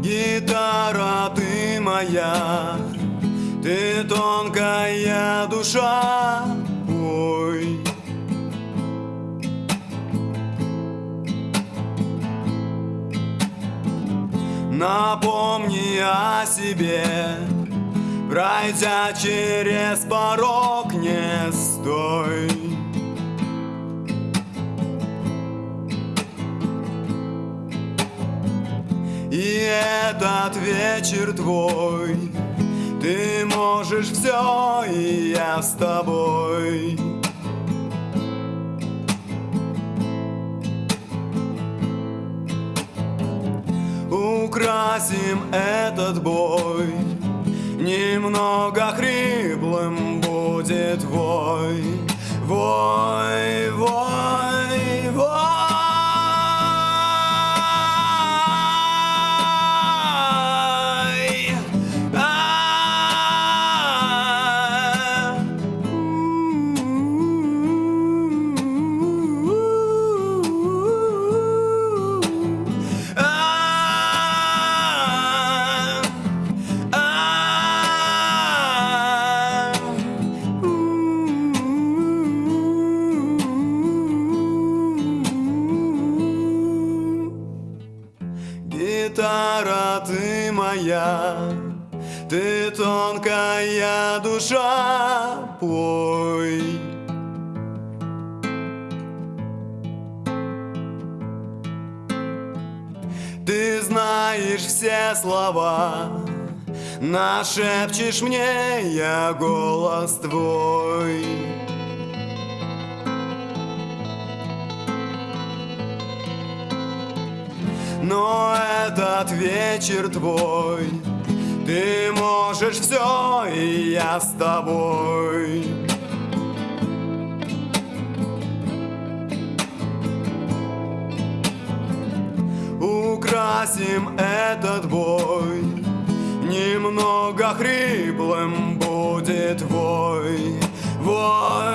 Гитара, ты моя, ты тонкая душа, ой. Напомни о себе, пройдя через порог, не стой. Этот вечер твой. Ты можешь все, и я с тобой. Украсим этот бой. Немного хриплым будет вой Вой, Гитара, ты моя, ты тонкая душа, пой. Ты знаешь все слова, нашепчешь мне я голос твой. Но этот вечер твой, ты можешь все, и я с тобой. Украсим этот бой. Немного хриплым будет вой Вой, вой